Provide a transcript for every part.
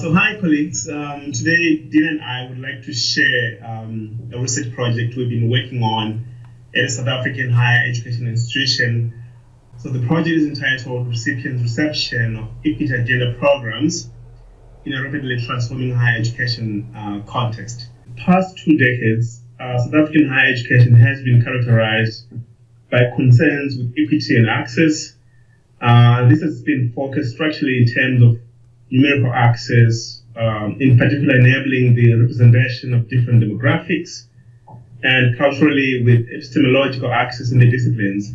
So hi colleagues, um, today Dina and I would like to share um, a research project we've been working on at a South African higher education institution. So the project is entitled Recipients Reception of Equity Agenda Programs in a Rapidly Transforming Higher Education uh, Context. The past two decades, uh, South African higher education has been characterized by concerns with equity and access. Uh, this has been focused structurally in terms of numerical access, um, in particular enabling the representation of different demographics, and culturally with epistemological access in the disciplines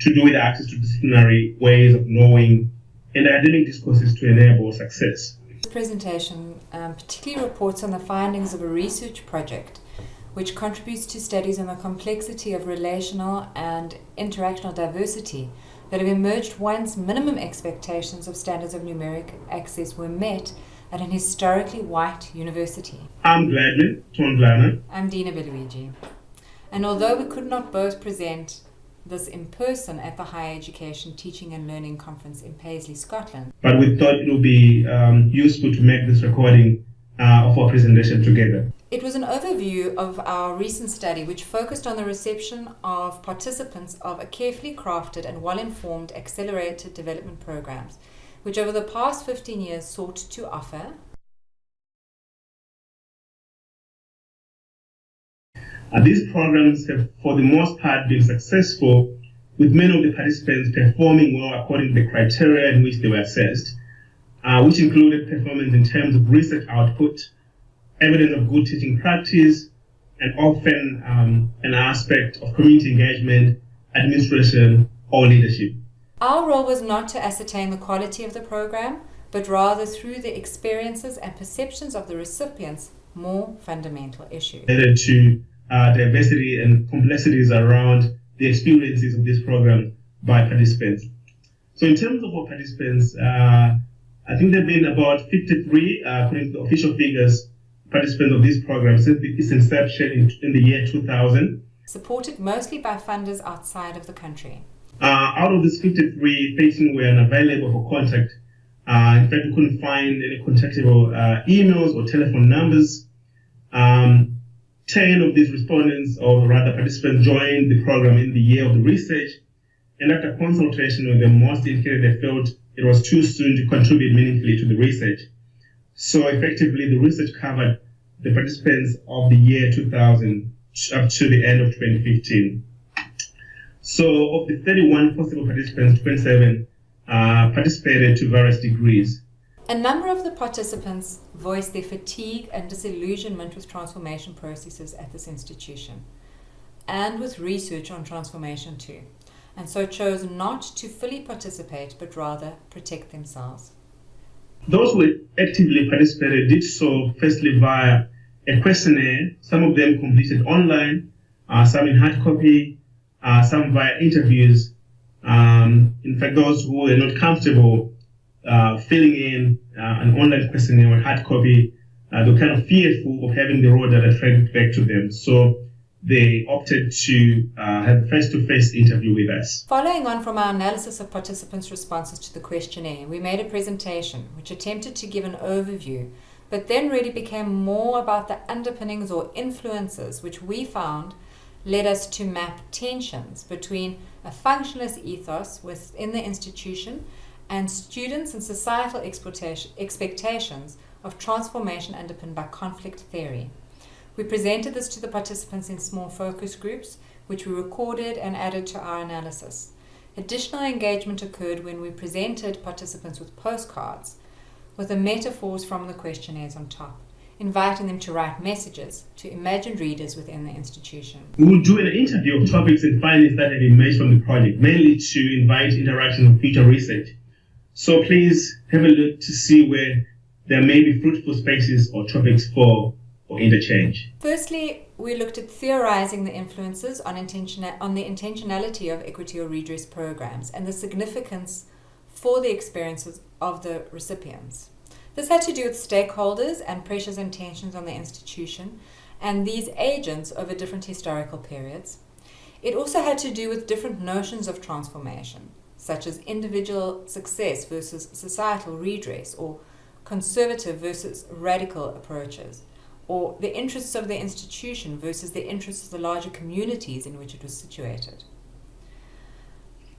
to do with access to disciplinary ways of knowing and academic discourses to enable success. This presentation um, particularly reports on the findings of a research project which contributes to studies on the complexity of relational and interactional diversity that have emerged once minimum expectations of standards of numeric access were met at an historically white university. I'm Gladman Thondhlana. I'm Dina Belluigi. And although we could not both present this in person at the Higher Education Teaching and Learning Conference in Paisley, Scotland. But we thought it would be um, useful to make this recording uh, of our presentation together. It was an overview of our recent study which focused on the reception of participants of a carefully crafted and well-informed accelerated development programs, which over the past 15 years sought to offer. Uh, these programs have, for the most part, been successful, with many of the participants performing well according to the criteria in which they were assessed, uh, which included performance in terms of research output, evidence of good teaching practice, and often um, an aspect of community engagement, administration, or leadership. Our role was not to ascertain the quality of the program, but rather through the experiences and perceptions of the recipients, more fundamental issues. Related To uh, diversity and complexities around the experiences of this program by participants. So in terms of our participants, uh, I think there have been about 53, uh, according to the official figures, participants of this program since its inception in, in the year 2000. Supported mostly by funders outside of the country. Uh, out of these 53, 13 were unavailable for contact. Uh, in fact, we couldn't find any contactable uh, emails or telephone numbers. Um, 10 of these respondents, or rather participants, joined the program in the year of the research. And after consultation with them, most indicated they felt it was too soon to contribute meaningfully to the research. So effectively, the research covered the participants of the year 2000 up to the end of 2015. So of the 31 possible participants, 27 uh, participated to various degrees. A number of the participants voiced their fatigue and disillusionment with transformation processes at this institution and with research on transformation too, and so chose not to fully participate but rather protect themselves. Those who actively participated did so firstly via a questionnaire, some of them completed online, uh, some in hard copy, uh, some via interviews. Um, in fact, those who were not comfortable uh, filling in uh, an online questionnaire or hard copy, uh, they were kind of fearful of having the raw data fed back to them. So they opted to uh, have a face-to-face interview with us. Following on from our analysis of participants' responses to the questionnaire, we made a presentation which attempted to give an overview, but then really became more about the underpinnings or influences which we found led us to map tensions between a functionalist ethos within the institution and students and societal expectations of transformation underpinned by conflict theory. We presented this to the participants in small focus groups, which we recorded and added to our analysis. Additional engagement occurred when we presented participants with postcards with the metaphors from the questionnaires on top, inviting them to write messages to imagined readers within the institution. We will do an interview of topics and findings that have emerged from the project, mainly to invite interaction with future research. So please have a look to see where there may be fruitful spaces or topics for or interchange? Firstly, we looked at theorizing the influences on, intention on the intentionality of equity or redress programs and the significance for the experiences of the recipients. This had to do with stakeholders and pressures and tensions on the institution and these agents over different historical periods. It also had to do with different notions of transformation, such as individual success versus societal redress or conservative versus radical approaches, or the interests of the institution versus the interests of the larger communities in which it was situated.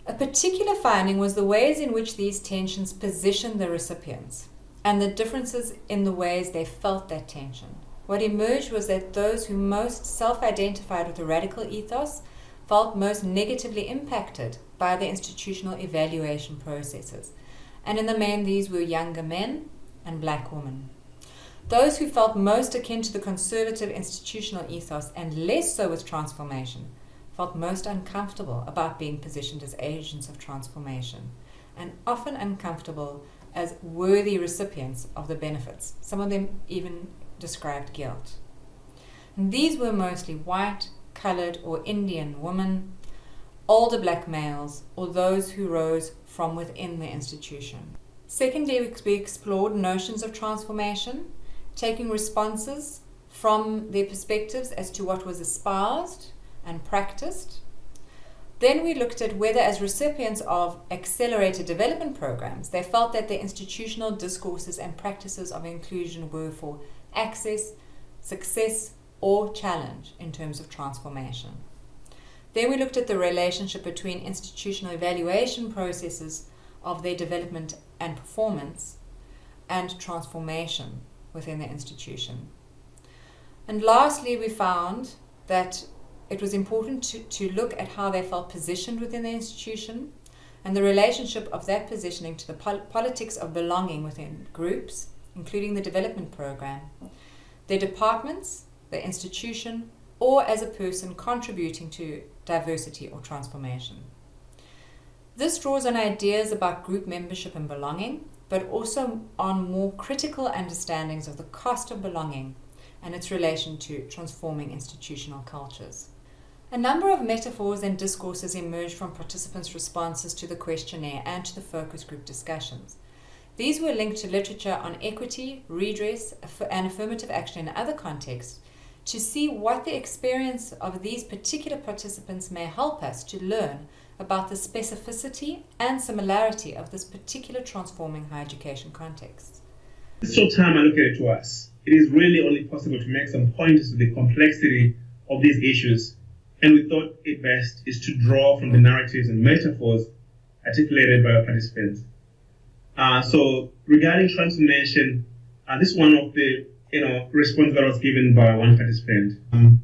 A particular finding was the ways in which these tensions positioned the recipients and the differences in the ways they felt that tension. What emerged was that those who most self identified with the radical ethos felt most negatively impacted by the institutional evaluation processes. And in the main, these were younger men and black women. Those who felt most akin to the conservative institutional ethos and less so with transformation felt most uncomfortable about being positioned as agents of transformation, and often uncomfortable as worthy recipients of the benefits. Some of them even described guilt. And these were mostly white, colored, or Indian women, older black males, or those who rose from within the institution. Secondly, we explored notions of transformation, taking responses from their perspectives as to what was espoused and practiced. Then we looked at whether, as recipients of accelerated development programs, they felt that the institutional discourses and practices of inclusion were for access, success, or challenge in terms of transformation. Then we looked at the relationship between institutional evaluation processes of their development and performance and transformation within the institution. And lastly, we found that it was important to, to look at how they felt positioned within the institution and the relationship of that positioning to the pol- politics of belonging within groups, including the development program, their departments, the institution, or as a person contributing to diversity or transformation. This draws on ideas about group membership and belonging, but also on more critical understandings of the cost of belonging and its relation to transforming institutional cultures. A number of metaphors and discourses emerged from participants' responses to the questionnaire and to the focus group discussions. These were linked to literature on equity, redress, and affirmative action in other contexts to see what the experience of these particular participants may help us to learn about the specificity and similarity of this particular transforming higher education context. This short time allocated to us, it is really only possible to make some pointers to the complexity of these issues and we thought it best is to draw from the narratives and metaphors articulated by our participants. Uh, so regarding transformation, uh, this is one of the you know response that was given by one participant. Um,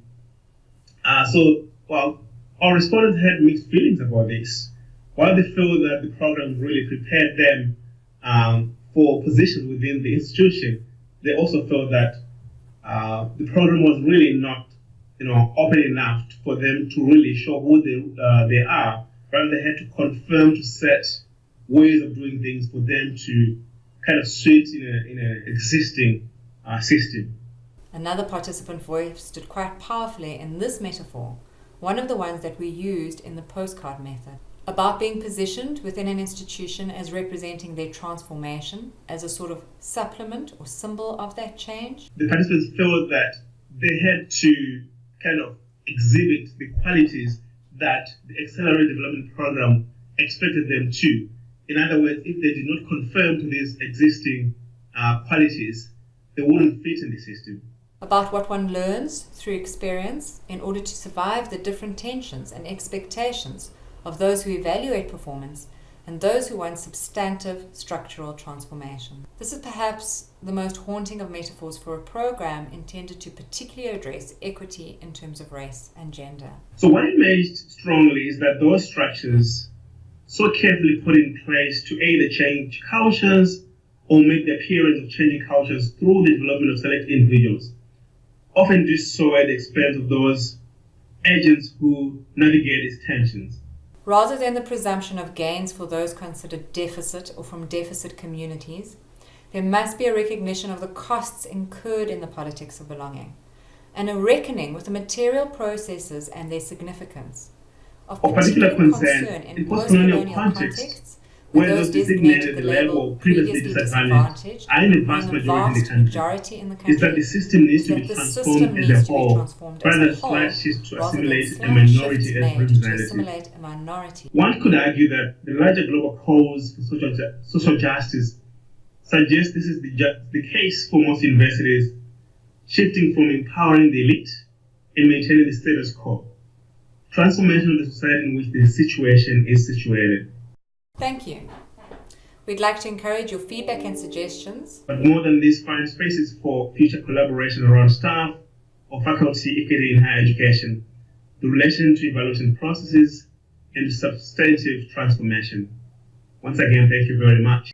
uh, so well, our respondents had mixed feelings about this. While they feel that the program really prepared them um, for positions within the institution, they also felt that uh, the program was really not you know, open enough for them to really show who they, uh, they are. Rather, they had to confirm to set ways of doing things for them to kind of suit in an existing uh, system. Another participant voice stood quite powerfully in this metaphor, one of the ones that we used in the postcard method, about being positioned within an institution as representing their transformation as a sort of supplement or symbol of that change. The participants felt that they had to kind of exhibit the qualities that the Accelerated Development Program expected them to. In other words, if they did not conform to these existing uh, qualities, they wouldn't fit in the system. About what one learns through experience in order to survive the different tensions and expectations of those who evaluate performance and those who want substantive structural transformation. This is perhaps the most haunting of metaphors for a program intended to particularly address equity in terms of race and gender. So, what emerged strongly is that those structures, so carefully put in place to either change cultures or make the appearance of changing cultures through the development of select individuals, often do so at the expense of those agents who navigate these tensions rather than the presumption of gains for those considered deficit or from deficit communities, there must be a recognition of the costs incurred in the politics of belonging and a reckoning with the material processes and their significance. Of particular, concern, concern in post-colonial context, contexts, where those designated the label previously disadvantaged are in the vast majority in the country, in the country is that the system needs to be transformed as a whole, rather than slashes to assimilate a minority as representative. One could argue that the larger global cause for social, social justice suggests this is the, the case for most universities, shifting from empowering the elite and maintaining the status quo. Transformation of the society in which the situation is situated. Thank you. We'd like to encourage your feedback and suggestions. But more than this, find spaces for future collaboration around staff or faculty equity in higher education, the relation to evaluation processes, and substantive transformation. Once again, thank you very much.